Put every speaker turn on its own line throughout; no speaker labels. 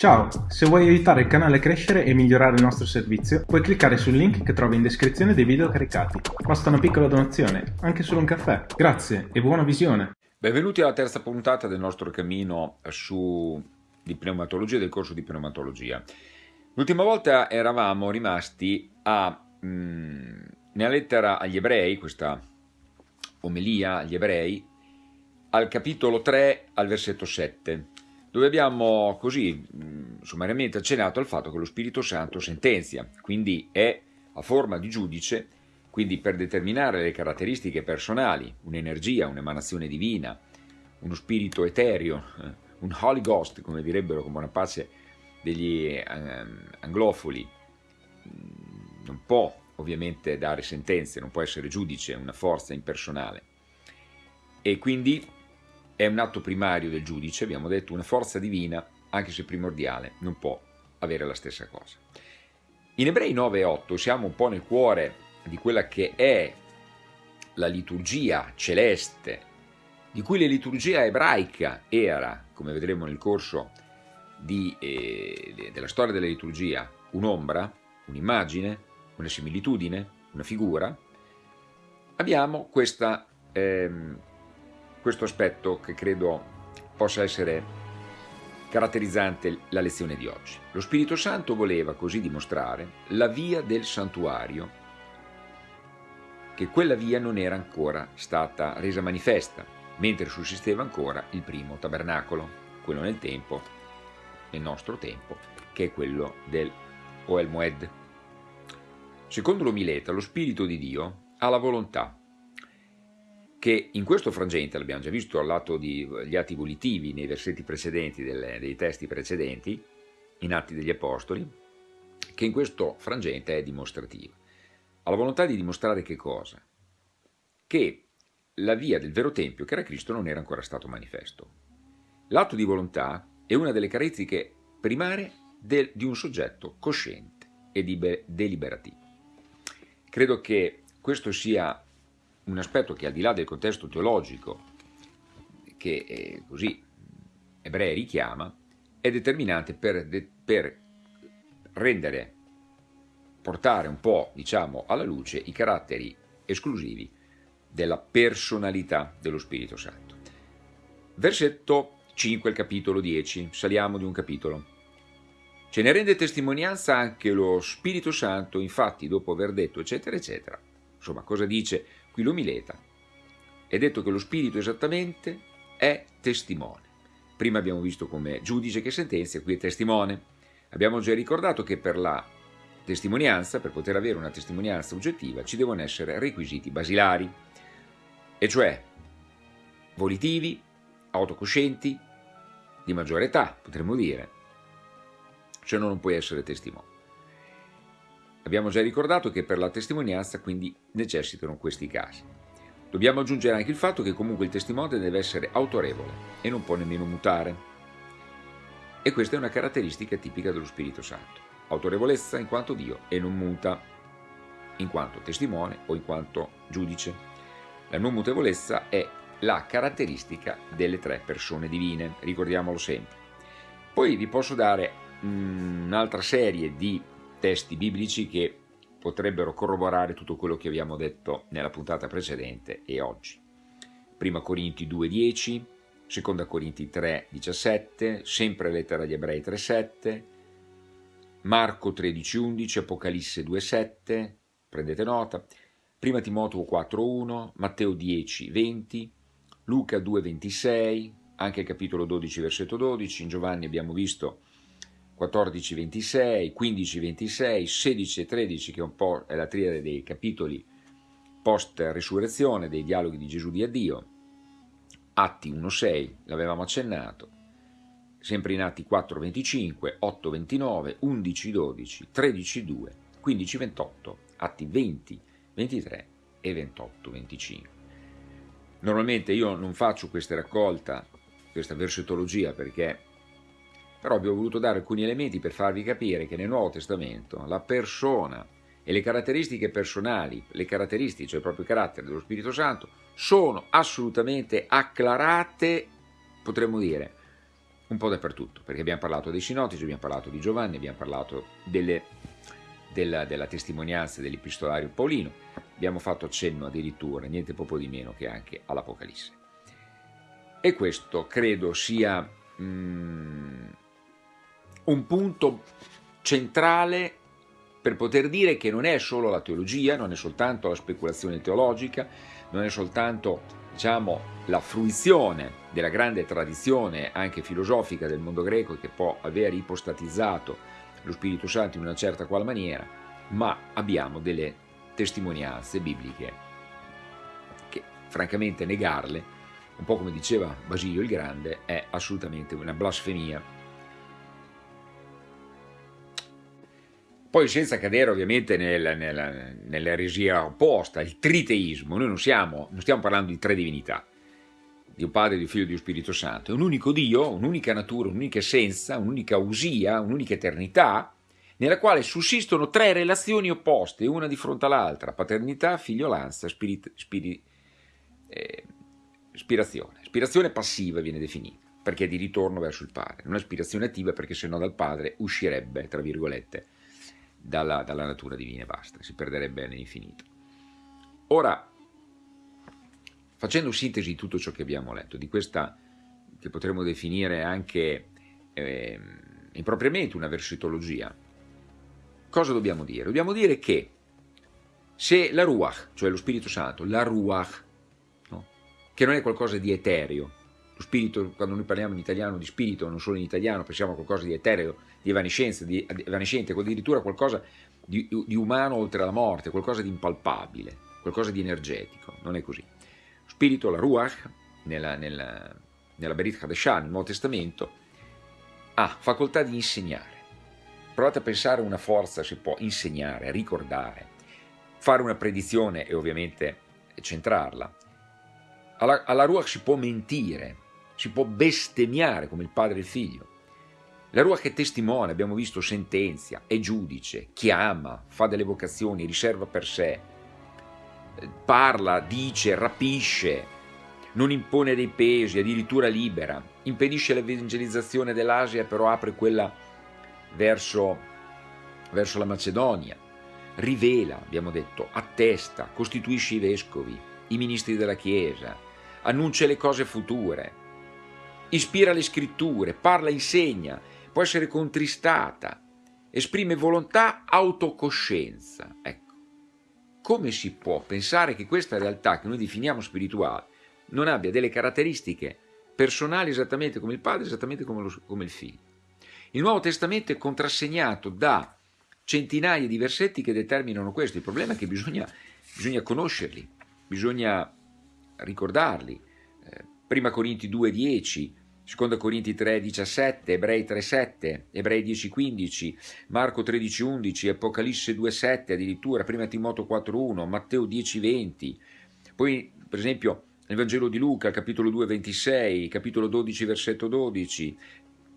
Ciao, se vuoi aiutare il canale a crescere e migliorare il nostro servizio, puoi cliccare sul link che trovi in descrizione dei video caricati. Basta una piccola donazione, anche solo un caffè. Grazie e buona visione!
Benvenuti alla terza puntata del nostro cammino su di pneumatologia, del corso di pneumatologia. L'ultima volta eravamo rimasti a, mh, mm, nella lettera agli ebrei, questa omelia agli ebrei, al capitolo 3 al versetto 7 dove abbiamo così sommariamente accennato al fatto che lo Spirito Santo sentenzia, quindi è a forma di giudice, quindi per determinare le caratteristiche personali, un'energia, un'emanazione divina, uno spirito etereo, eh, un Holy Ghost, come direbbero con buona pace degli eh, anglofoli, non può ovviamente dare sentenze, non può essere giudice, una forza impersonale. E quindi è un atto primario del giudice, abbiamo detto, una forza divina, anche se primordiale, non può avere la stessa cosa. In Ebrei 9 e 8 siamo un po' nel cuore di quella che è la liturgia celeste, di cui la liturgia ebraica era, come vedremo nel corso di, eh, della storia della liturgia, un'ombra, un'immagine, una similitudine, una figura, abbiamo questa ehm, questo aspetto che credo possa essere caratterizzante la lezione di oggi. Lo Spirito Santo voleva così dimostrare la via del santuario, che quella via non era ancora stata resa manifesta, mentre sussisteva ancora il primo tabernacolo, quello nel tempo, nel nostro tempo, che è quello del Oel Moed. Secondo l'Omileta, lo Spirito di Dio ha la volontà che in questo frangente, l'abbiamo già visto al lato degli atti volitivi nei versetti precedenti delle, dei testi precedenti, in Atti degli Apostoli, che in questo frangente è dimostrativo. Ha la volontà di dimostrare che cosa? Che la via del vero Tempio, che era Cristo, non era ancora stato manifesto. L'atto di volontà è una delle caratteristiche primarie del, di un soggetto cosciente e deliberativo. Credo che questo sia un aspetto che al di là del contesto teologico che eh, così Ebrei richiama, è determinante per, per rendere, portare un po', diciamo, alla luce i caratteri esclusivi della personalità dello Spirito Santo. Versetto 5, il capitolo 10, saliamo di un capitolo. Ce ne rende testimonianza anche lo Spirito Santo, infatti, dopo aver detto eccetera eccetera. Insomma, cosa dice qui l'Omileta. È detto che lo spirito esattamente è testimone. Prima abbiamo visto come giudice che sentenzia, qui è testimone. Abbiamo già ricordato che per la testimonianza, per poter avere una testimonianza oggettiva, ci devono essere requisiti basilari, e cioè volitivi, autocoscienti, di maggiore età, potremmo dire, cioè non puoi essere testimone. Abbiamo già ricordato che per la testimonianza quindi necessitano questi casi. Dobbiamo aggiungere anche il fatto che comunque il testimone deve essere autorevole e non può nemmeno mutare. E questa è una caratteristica tipica dello Spirito Santo. Autorevolezza in quanto Dio e non muta in quanto testimone o in quanto giudice. La non mutevolezza è la caratteristica delle tre persone divine, ricordiamolo sempre. Poi vi posso dare mm, un'altra serie di testi biblici che potrebbero corroborare tutto quello che abbiamo detto nella puntata precedente e oggi. Prima Corinti 2.10, Seconda Corinti 3.17, sempre lettera agli Ebrei 3.7, Marco 13.11, Apocalisse 2.7, prendete nota, Prima Timoteo 4.1, Matteo 10.20, Luca 2.26, anche capitolo 12 versetto 12, in Giovanni abbiamo visto 14, 26, 15, 26, 16 e 13 che un po' è la triade dei capitoli post-resurrezione dei dialoghi di Gesù di Addio, Atti 1.6, l'avevamo accennato, sempre in Atti 4.25, 8.29, 11.12, 13.2, 15.28, Atti 20, 23 e 28.25. Normalmente io non faccio questa raccolta, questa versetologia perché però vi ho voluto dare alcuni elementi per farvi capire che nel Nuovo Testamento la persona e le caratteristiche personali, le caratteristiche, cioè proprio i caratteri dello Spirito Santo, sono assolutamente acclarate, potremmo dire, un po' dappertutto, perché abbiamo parlato dei sinottici, abbiamo parlato di Giovanni, abbiamo parlato delle, della, della, testimonianza dell'epistolario Paolino, abbiamo fatto cenno addirittura, niente poco di meno che anche all'Apocalisse. E questo credo sia mm, un punto centrale per poter dire che non è solo la teologia, non è soltanto la speculazione teologica, non è soltanto diciamo, la fruizione della grande tradizione anche filosofica del mondo greco che può aver ipostatizzato lo Spirito Santo in una certa qual maniera, ma abbiamo delle testimonianze bibliche che francamente negarle, un po' come diceva Basilio il Grande, è assolutamente una blasfemia Poi senza cadere ovviamente nel, nel, nell'eresia opposta, il triteismo, noi non, siamo, non stiamo parlando di tre divinità, di un Padre, di un Figlio di un Spirito Santo, è un unico Dio, un'unica natura, un'unica essenza, un'unica usia, un'unica eternità, nella quale sussistono tre relazioni opposte, una di fronte all'altra, paternità, figliolanza, spirit, spirit, eh, ispirazione. Ispirazione passiva viene definita, perché è di ritorno verso il Padre, non è ispirazione attiva perché se no dal Padre uscirebbe, tra virgolette, dalla, dalla natura divina e basta, si perderebbe nell'infinito. Ora, facendo sintesi di tutto ciò che abbiamo letto, di questa che potremmo definire anche eh, impropriamente una versitologia, cosa dobbiamo dire? Dobbiamo dire che se la Ruach, cioè lo Spirito Santo, la Ruach, no? che non è qualcosa di etereo, spirito, quando noi parliamo in italiano di spirito, non solo in italiano, pensiamo a qualcosa di etereo, di evanescenza, di evanescente, addirittura qualcosa di, di umano oltre la morte, qualcosa di impalpabile, qualcosa di energetico, non è così. Lo spirito, la Ruach, nella, nella, nella Berit Hadeshan, nel Nuovo Testamento, ha facoltà di insegnare. Provate a pensare a una forza si può insegnare, ricordare, fare una predizione e ovviamente centrarla. Alla, alla Ruach si può mentire, si può bestemmiare come il padre e il figlio. La Ruach è testimone, abbiamo visto, sentenzia, è giudice, chiama, fa delle vocazioni, riserva per sé, parla, dice, rapisce, non impone dei pesi, addirittura libera, impedisce l'evangelizzazione dell'Asia, però apre quella verso, verso la Macedonia, rivela, abbiamo detto, attesta, costituisce i vescovi, i ministri della Chiesa, annuncia le cose future, ispira le scritture, parla, insegna, può essere contristata, esprime volontà, autocoscienza. Ecco, come si può pensare che questa realtà che noi definiamo spirituale non abbia delle caratteristiche personali esattamente come il padre, esattamente come, lo, come il figlio? Il Nuovo Testamento è contrassegnato da centinaia di versetti che determinano questo. Il problema è che bisogna, bisogna conoscerli, bisogna ricordarli. Eh, prima Corinti 2,10, Seconda Corinti 3,17, Ebrei 3,7, Ebrei 10,15, Marco 13,11, Apocalisse 2,7 addirittura, Prima Timoteo 4,1, Matteo 10,20. Poi, per esempio, nel Vangelo di Luca, capitolo 2, 26, capitolo 12, versetto 12,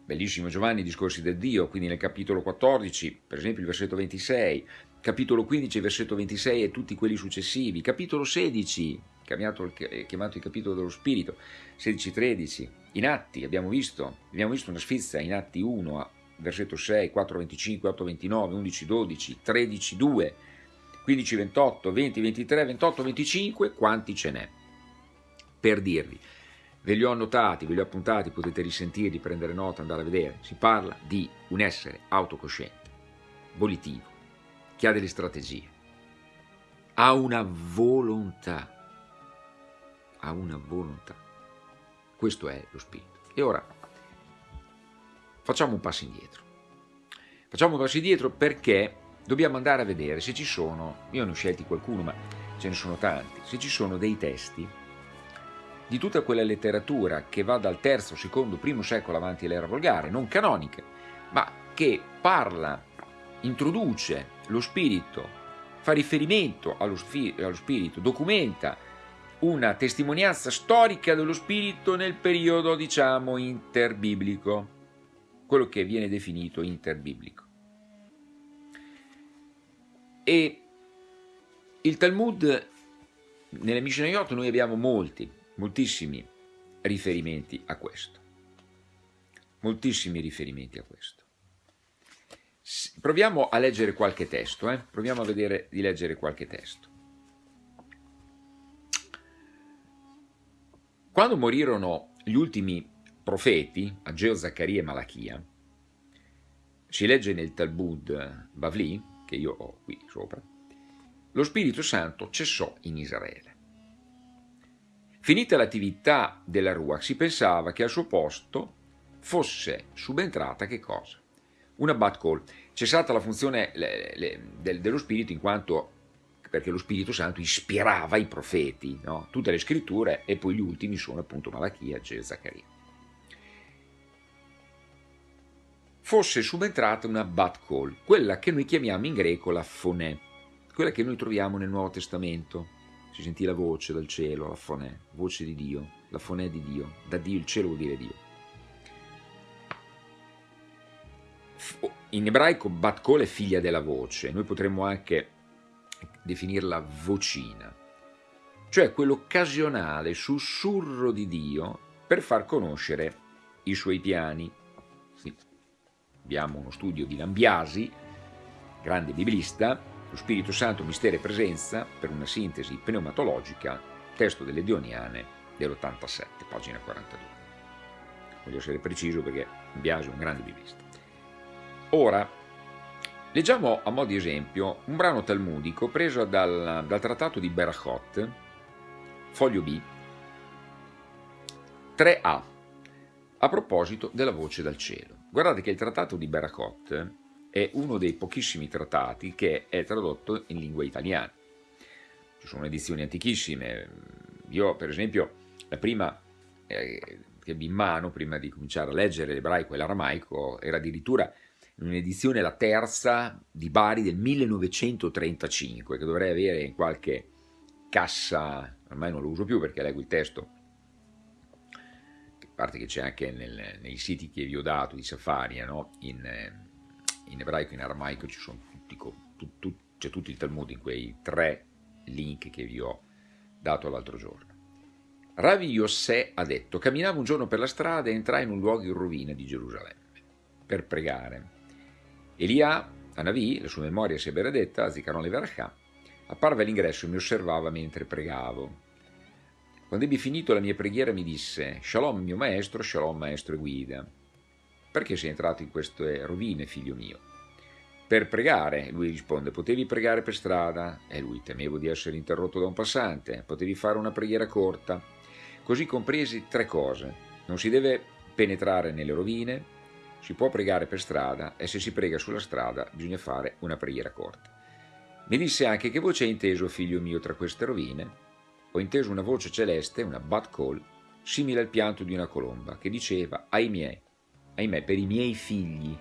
bellissimo Giovanni, discorsi del Dio, quindi nel capitolo 14, per esempio il versetto 26, capitolo 15, versetto 26 e tutti quelli successivi, capitolo 16, chiamato, chiamato il capitolo dello Spirito, 16-13, in Atti abbiamo visto, abbiamo visto una sfizia in Atti 1, versetto 6, 4, 25, 8, 29, 11, 12, 13, 2, 15, 28, 20, 23, 28, 25, quanti ce n'è? Per dirvi, ve li ho annotati, ve li ho appuntati, potete risentirli, prendere nota, andare a vedere. Si parla di un essere autocosciente, volitivo, che ha delle strategie, ha una volontà, ha una volontà. Questo è lo spirito. E ora facciamo un passo indietro. Facciamo un passo indietro perché dobbiamo andare a vedere se ci sono, io ne ho scelti qualcuno, ma ce ne sono tanti, se ci sono dei testi di tutta quella letteratura che va dal terzo, secondo, primo secolo avanti l'era volgare, non canoniche, ma che parla, introduce lo spirito, fa riferimento allo, allo spirito, documenta una testimonianza storica dello spirito nel periodo, diciamo, interbiblico, quello che viene definito interbiblico. E il Talmud, nelle Mishnayot noi abbiamo molti, moltissimi riferimenti a questo. moltissimi riferimenti a questo. Proviamo a leggere qualche testo, eh? proviamo a vedere di leggere qualche testo. Quando morirono gli ultimi profeti, Ageo, Zaccaria e Malachia, si legge nel Talmud Bavli, che io ho qui sopra, lo Spirito Santo cessò in Israele. Finita l'attività della Ruach, si pensava che al suo posto fosse subentrata che cosa? Una bad call. Cessata la funzione le, le, del, dello Spirito in quanto perché lo Spirito Santo ispirava i profeti, no? tutte le scritture e poi gli ultimi sono appunto Malachia e Zaccaria. Fosse subentrata una bat call, quella che noi chiamiamo in greco la fonè, quella che noi troviamo nel Nuovo Testamento, si sentì la voce dal cielo, la fonè, voce di Dio, la fonè di Dio, da Dio il cielo vuol dire Dio. In ebraico Batkol è figlia della voce, noi potremmo anche definirla vocina, cioè quell'occasionale sussurro di Dio per far conoscere i suoi piani. Sì. Abbiamo uno studio di Lambiasi, grande biblista, lo Spirito Santo, mistero e presenza, per una sintesi pneumatologica, testo delle Dioniane dell'87, pagina 42. Voglio essere preciso perché Biasi è un grande biblista. Ora, leggiamo a mo' di esempio un brano talmudico preso dal, dal trattato di Berachot, foglio B, 3a, a proposito della voce dal cielo. Guardate che il trattato di Berachot è uno dei pochissimi trattati che è tradotto in lingua italiana. Ci sono edizioni antichissime, io per esempio la prima eh, che ebbi in mano prima di cominciare a leggere l'ebraico e l'aramaico era addirittura in un'edizione, la terza di Bari del 1935, che dovrei avere in qualche cassa, ormai non lo uso più perché leggo il testo, a parte che c'è anche nel, nei siti che vi ho dato di Safaria, no? in, eh, in ebraico in aramaico ci sono tutti, tu, tu, c'è tutto il Talmud in quei tre link che vi ho dato l'altro giorno. Ravi Yossè ha detto, camminavo un giorno per la strada e entrai in un luogo in rovina di Gerusalemme per pregare. Elia, Anavi, la sua memoria sia benedetta, Zikaron Leverachà, apparve all'ingresso e mi osservava mentre pregavo. Quando ebbi finito la mia preghiera mi disse, Shalom mio maestro, Shalom maestro e guida. Perché sei entrato in queste rovine, figlio mio? Per pregare, lui risponde, potevi pregare per strada? E lui, temevo di essere interrotto da un passante, potevi fare una preghiera corta. Così compresi tre cose. Non si deve penetrare nelle rovine, si può pregare per strada e se si prega sulla strada bisogna fare una preghiera corta. Mi disse anche che voce hai inteso, figlio mio, tra queste rovine? Ho inteso una voce celeste, una bat call, simile al pianto di una colomba, che diceva, ai miei, ahimè, per i miei figli,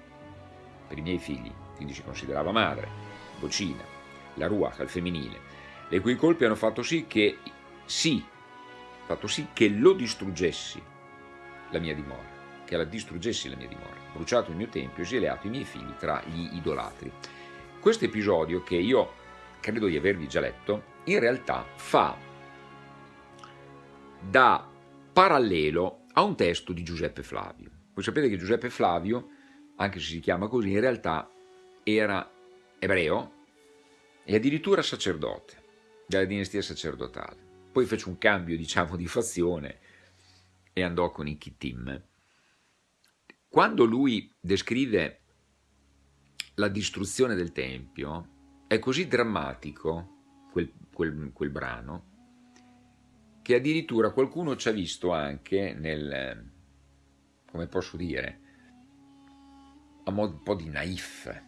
per i miei figli, quindi si considerava madre, vocina, la ruach al femminile, le cui colpi hanno fatto sì che, sì, fatto sì che lo distruggessi la mia dimora, che la distruggessi la mia dimora, bruciato il mio tempio, esiliato i miei figli tra gli idolatri. Questo episodio, che io credo di avervi già letto, in realtà fa da parallelo a un testo di Giuseppe Flavio. Voi sapete che Giuseppe Flavio, anche se si chiama così, in realtà era ebreo e addirittura sacerdote della dinastia sacerdotale. Poi fece un cambio, diciamo, di fazione e andò con i Kittim. Quando lui descrive la distruzione del Tempio, è così drammatico quel, quel, quel brano che addirittura qualcuno ci ha visto anche nel, come posso dire, a modo un po' di naif,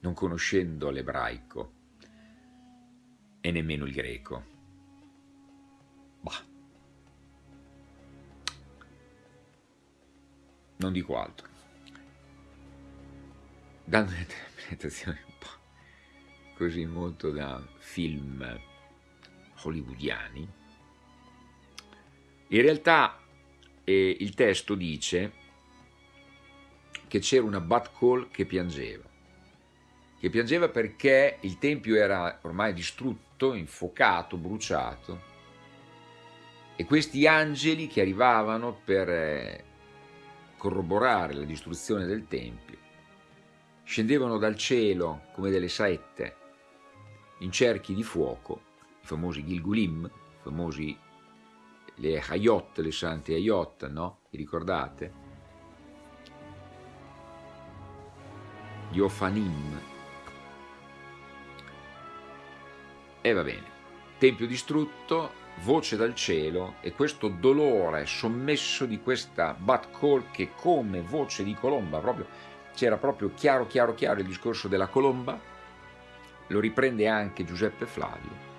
non conoscendo l'ebraico e nemmeno il greco. Bah. Non dico altro. Dando un'interpretazione un po' così molto da film hollywoodiani, in realtà eh, il testo dice che c'era una bat call che piangeva, che piangeva perché il tempio era ormai distrutto, infuocato, bruciato e questi angeli che arrivavano per eh, corroborare la distruzione del Tempio, scendevano dal cielo come delle saette in cerchi di fuoco, i famosi Gilgulim, i famosi le Hayot, le sante Hayot, no? Vi ricordate? Gli Ofanim. E va bene. Tempio distrutto, voce dal cielo e questo dolore sommesso di questa Bat Call che come voce di colomba, proprio, c'era proprio chiaro, chiaro, chiaro il discorso della colomba, lo riprende anche Giuseppe Flavio,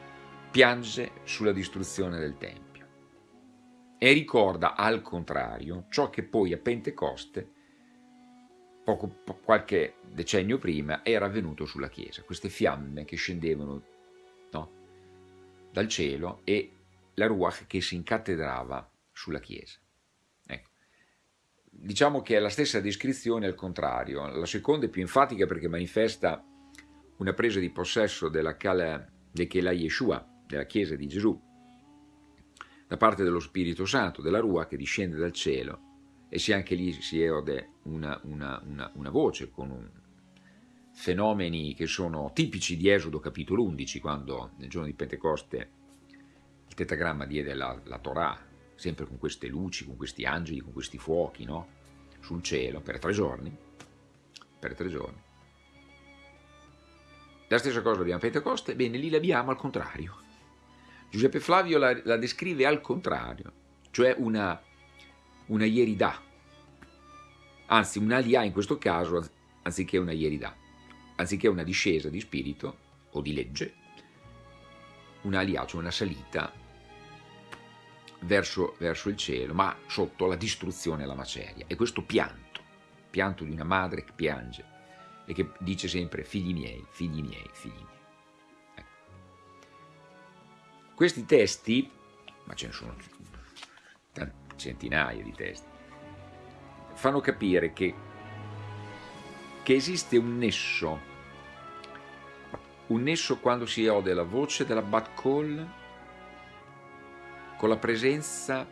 piange sulla distruzione del Tempio e ricorda al contrario ciò che poi a Pentecoste, poco, qualche decennio prima, era avvenuto sulla Chiesa, queste fiamme che scendevano no, dal cielo e la Ruach che si incattedrava sulla Chiesa. Ecco. Diciamo che è la stessa descrizione al contrario, la seconda è più enfatica perché manifesta una presa di possesso della Kala, de Kela Yeshua, della Chiesa di Gesù, da parte dello Spirito Santo, della Rua che discende dal cielo e se anche lì si ode una, una, una, una voce con un, fenomeni che sono tipici di Esodo capitolo 11, quando nel giorno di Pentecoste il tetagramma diede la, la Torah, sempre con queste luci, con questi angeli, con questi fuochi, no? sul cielo, per tre giorni, per tre giorni. La stessa cosa abbiamo a Pentecoste, bene, lì l'abbiamo al contrario. Giuseppe Flavio la, la descrive al contrario, cioè una, una ieridà, anzi un'alia in questo caso, anziché una ieridà, anziché una discesa di spirito o di legge, un'alia, cioè una salita verso, verso il cielo, ma sotto la distruzione e la maceria. E questo pianto, pianto di una madre che piange e che dice sempre figli miei, figli miei, figli miei. Ecco. Questi testi, ma ce ne sono centinaia di testi, fanno capire che, che esiste un nesso, un nesso quando si ode la voce della Bat Call con la presenza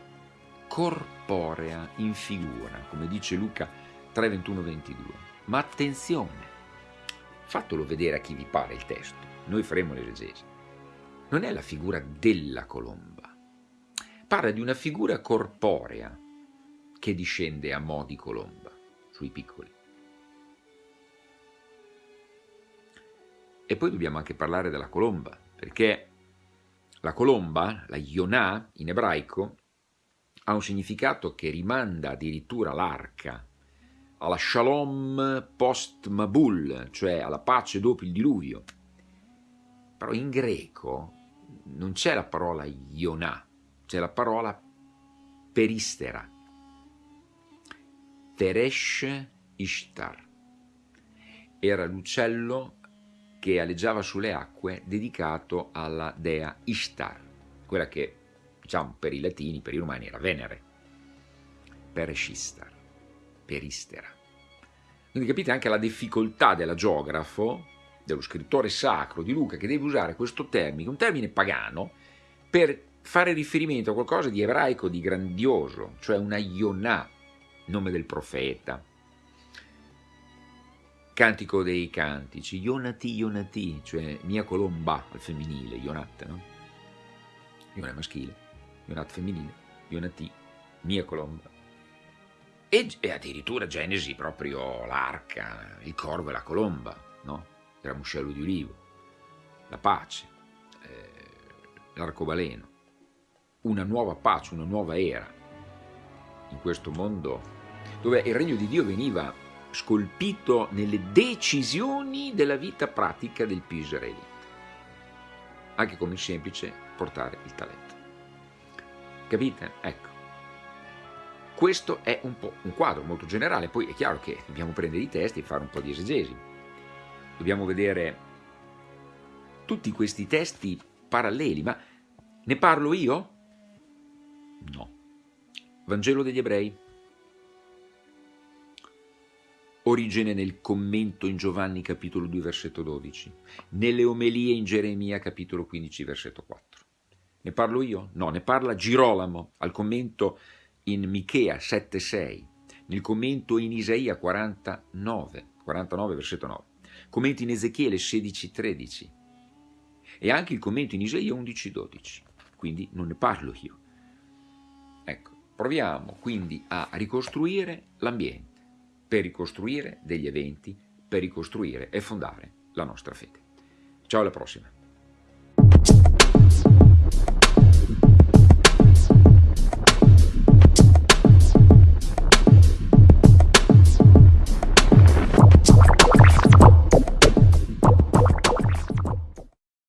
corporea in figura, come dice Luca 3, 21, 22. Ma attenzione, fatelo vedere a chi vi pare il testo, noi faremo l'esegesi. Non è la figura della colomba, parla di una figura corporea che discende a mo' di colomba sui piccoli. E poi dobbiamo anche parlare della colomba, perché la colomba, la Yonah in ebraico, ha un significato che rimanda addirittura l'arca, alla shalom post Mabul, cioè alla pace dopo il diluvio. Però in greco non c'è la parola Yonah, c'è la parola peristera, Teresh Ishtar. Era l'uccello che aleggiava sulle acque dedicato alla dea Ishtar, quella che diciamo per i latini, per i romani era Venere, Pereshistar, Peristera. Quindi capite anche la difficoltà della geografo, dello scrittore sacro di Luca, che deve usare questo termine, un termine pagano, per fare riferimento a qualcosa di ebraico, di grandioso, cioè una Yonah, nome del profeta, Cantico dei Cantici, Ionati, Ionati, cioè mia colomba al femminile, Ionat, no? Iona maschile, Ionat femminile, Ionati, mia colomba. E, e, addirittura Genesi proprio l'arca, il corvo e la colomba, no? Il ramuscello di olivo, la pace, eh, l'arcobaleno, una nuova pace, una nuova era in questo mondo dove il regno di Dio veniva scolpito nelle decisioni della vita pratica del più israelita, anche il semplice portare il talento. Capite? Ecco. Questo è un po' un quadro molto generale, poi è chiaro che dobbiamo prendere i testi e fare un po' di esegesi. Dobbiamo vedere tutti questi testi paralleli, ma ne parlo io? No. Vangelo degli ebrei, origine nel commento in Giovanni capitolo 2 versetto 12, nelle omelie in Geremia capitolo 15 versetto 4. Ne parlo io? No, ne parla Girolamo al commento in Michea 7,6, il commento in Isaia 49, 49 versetto 9, commenti in Ezechiele 16, 13 e anche il commento in Isaia 11, 12, quindi non ne parlo io. Ecco, proviamo quindi a ricostruire l'ambiente per ricostruire degli eventi, per ricostruire e fondare la nostra fede. Ciao alla prossima!